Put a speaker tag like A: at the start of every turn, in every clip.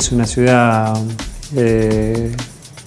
A: Es una ciudad eh,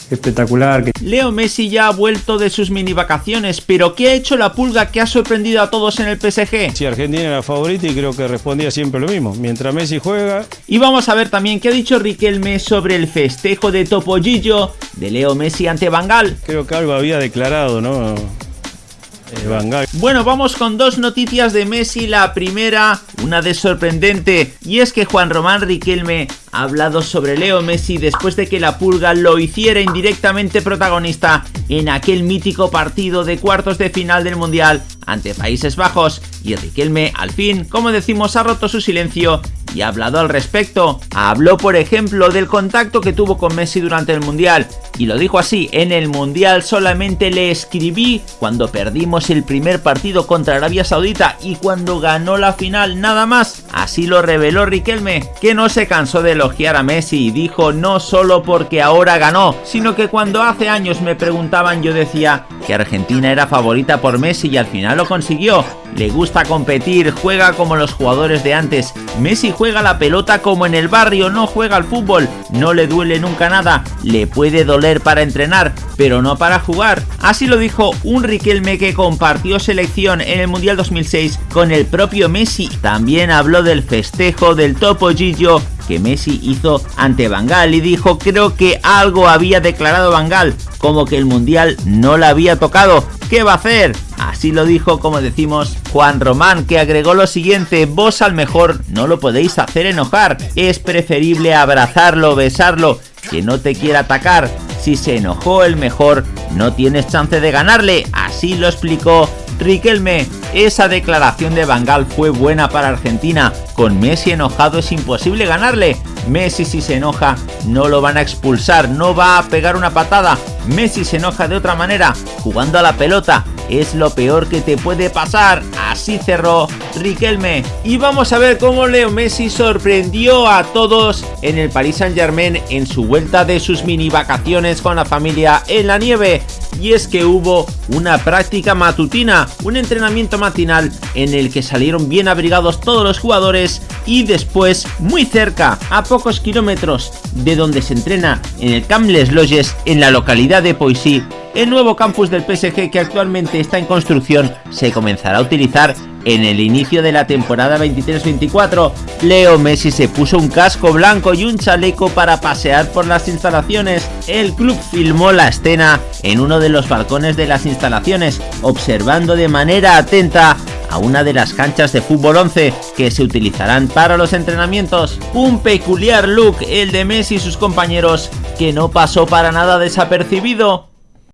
A: espectacular.
B: Leo Messi ya ha vuelto de sus mini vacaciones, pero ¿qué ha hecho la pulga que ha sorprendido a todos en el PSG?
C: Si Argentina era favorita y creo que respondía siempre lo mismo. Mientras Messi juega...
B: Y vamos a ver también qué ha dicho Riquelme sobre el festejo de Topollillo de Leo Messi ante Bangal.
C: Creo que algo había declarado, ¿no?
B: Eh, bueno, vamos con dos noticias de Messi. La primera, una de sorprendente, y es que Juan Román Riquelme ha hablado sobre Leo Messi después de que la pulga lo hiciera indirectamente protagonista en aquel mítico partido de cuartos de final del Mundial ante Países Bajos. Y Riquelme al fin, como decimos, ha roto su silencio y ha hablado al respecto. Habló por ejemplo del contacto que tuvo con Messi durante el Mundial y lo dijo así, en el Mundial solamente le escribí cuando perdimos el primer partido contra Arabia Saudita y cuando ganó la final nada más. Así lo reveló Riquelme, que no se cansó de elogiar a Messi y dijo no solo porque ahora ganó, sino que cuando hace años me preguntaban yo decía que Argentina era favorita por Messi y al final lo consiguió. Le gusta competir, juega como los jugadores de antes. Messi juega la pelota como en el barrio, no juega al fútbol. No le duele nunca nada. Le puede doler para entrenar, pero no para jugar. Así lo dijo un Riquelme que compartió selección en el Mundial 2006 con el propio Messi. También habló del festejo del Topo Gillo que Messi hizo ante Bangal y dijo creo que algo había declarado Bangal, como que el Mundial no la había tocado. ¿Qué va a hacer? Así lo dijo, como decimos, Juan Román, que agregó lo siguiente, vos al mejor no lo podéis hacer enojar, es preferible abrazarlo, besarlo, que no te quiera atacar. Si se enojó el mejor, no tienes chance de ganarle, así lo explicó Riquelme. Esa declaración de Bangal fue buena para Argentina, con Messi enojado es imposible ganarle. Messi si se enoja no lo van a expulsar, no va a pegar una patada. Messi se enoja de otra manera, jugando a la pelota, es lo peor que te puede pasar. Así cerró Riquelme. Y vamos a ver cómo Leo Messi sorprendió a todos en el Paris Saint Germain en su vuelta de sus mini vacaciones con la familia en la nieve. Y es que hubo una práctica matutina, un entrenamiento matinal en el que salieron bien abrigados todos los jugadores y después muy cerca, a pocos kilómetros de donde se entrena en el Camp Les Loges en la localidad de Poissy, el nuevo campus del PSG que actualmente está en construcción se comenzará a utilizar en el inicio de la temporada 23-24. Leo Messi se puso un casco blanco y un chaleco para pasear por las instalaciones. El club filmó la escena en uno de los balcones de las instalaciones, observando de manera atenta a una de las canchas de fútbol 11 que se utilizarán para los entrenamientos. Un peculiar look el de Messi y sus compañeros que no pasó para nada desapercibido.